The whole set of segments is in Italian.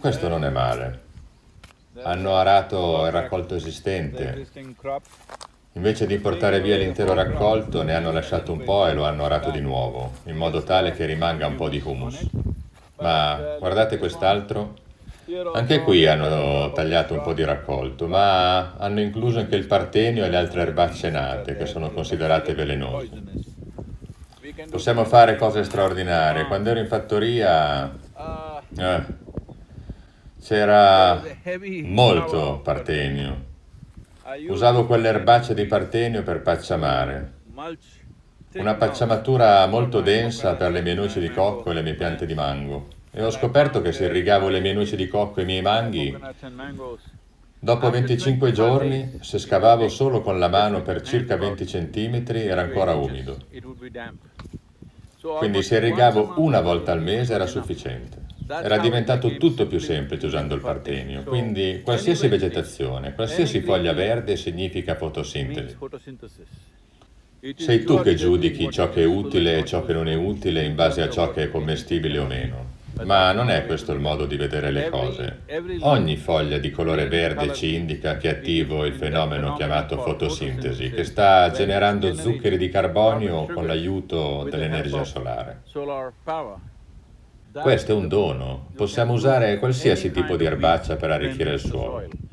Questo non è male. Hanno arato il raccolto esistente. Invece di portare via l'intero raccolto, ne hanno lasciato un po' e lo hanno arato di nuovo, in modo tale che rimanga un po' di humus. Ma guardate quest'altro. Anche qui hanno tagliato un po' di raccolto, ma hanno incluso anche il partenio e le altre erbacce nate, che sono considerate velenose. Possiamo fare cose straordinarie. Quando ero in fattoria... Eh, c'era molto partenio. Usavo quelle erbacce di partenio per pacciamare. Una pacciamatura molto densa per le mie noci di cocco e le mie piante di mango. E ho scoperto che se irrigavo le mie noci di cocco e i miei manghi, dopo 25 giorni, se scavavo solo con la mano per circa 20 cm, era ancora umido. Quindi se irrigavo una volta al mese era sufficiente. Era diventato tutto più semplice usando il partenio, quindi qualsiasi vegetazione, qualsiasi foglia verde significa fotosintesi. Sei tu che giudichi ciò che è utile e ciò che non è utile in base a ciò che è commestibile o meno. Ma non è questo il modo di vedere le cose. Ogni foglia di colore verde ci indica che è attivo il fenomeno chiamato fotosintesi, che sta generando zuccheri di carbonio con l'aiuto dell'energia solare. Questo è un dono. Possiamo usare qualsiasi tipo di erbaccia per arricchire il suolo.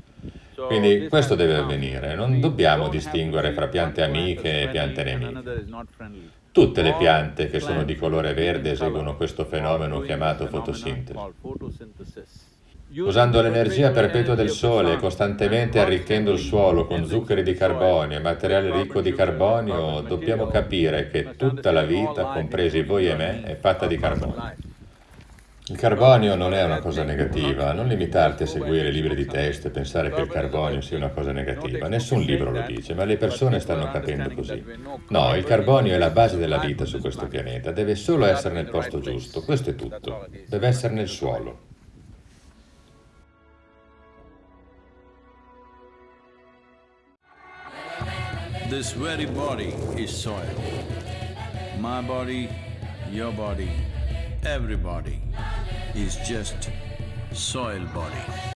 Quindi questo deve avvenire. Non dobbiamo distinguere fra piante amiche e piante nemiche. Tutte le piante che sono di colore verde eseguono questo fenomeno chiamato fotosintesi. Usando l'energia perpetua del sole e costantemente arricchendo il suolo con zuccheri di carbonio e materiale ricco di carbonio, dobbiamo capire che tutta la vita, compresi voi e me, è fatta di carbonio. Il carbonio non è una cosa negativa, non limitarti a seguire libri di testo e pensare che il carbonio sia una cosa negativa. Nessun libro lo dice, ma le persone stanno capendo così. No, il carbonio è la base della vita su questo pianeta, deve solo essere nel posto giusto, questo è tutto. Deve essere nel suolo. This very body is soil. My body, your body, everybody is just soil body.